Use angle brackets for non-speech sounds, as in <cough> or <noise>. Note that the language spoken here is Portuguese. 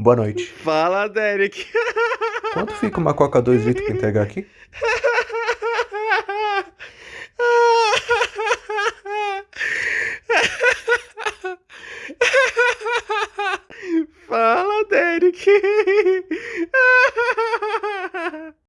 Boa noite. Fala, Derek. <laughs> Quanto fica uma Coca 2 litros pra entregar aqui? Fala, Derek. <laughs>